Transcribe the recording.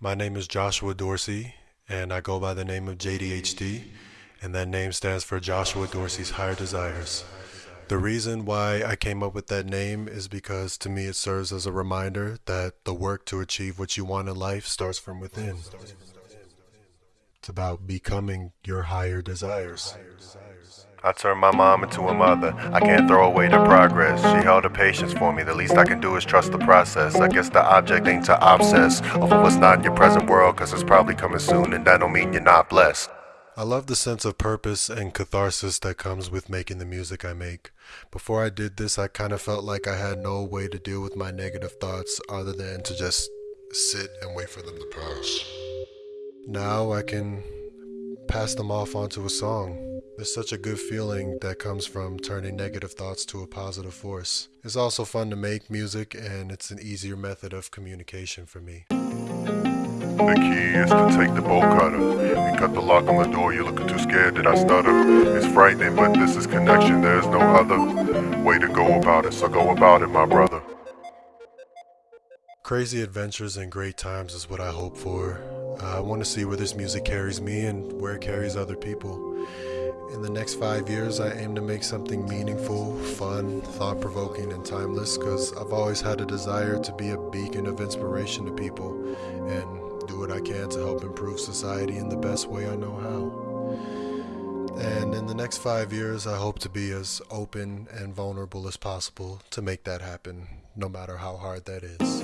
My name is Joshua Dorsey, and I go by the name of JDHD, and that name stands for Joshua Dorsey's Higher Desires. The reason why I came up with that name is because to me it serves as a reminder that the work to achieve what you want in life starts from within. It's about becoming your higher desires. I turned my mom into a mother. I can't throw away the progress. She held the patience for me. The least I can do is trust the process. I guess the object ain't to obsess over what's not in your present world, cause it's probably coming soon, and that don't mean you're not blessed. I love the sense of purpose and catharsis that comes with making the music I make. Before I did this, I kind of felt like I had no way to deal with my negative thoughts other than to just sit and wait for them to pass. Now I can pass them off onto a song. There's such a good feeling that comes from turning negative thoughts to a positive force. It's also fun to make music, and it's an easier method of communication for me. The key is to take the bolt cutter and cut the lock on the door. You're looking too scared, did I stutter? It's frightening, but this is connection. There's no other way to go about it, so go about it, my brother. Crazy adventures and great times is what I hope for. I want to see where this music carries me and where it carries other people. In the next five years, I aim to make something meaningful, fun, thought provoking, and timeless because I've always had a desire to be a beacon of inspiration to people and do what I can to help improve society in the best way I know how. And in the next five years, I hope to be as open and vulnerable as possible to make that happen, no matter how hard that is.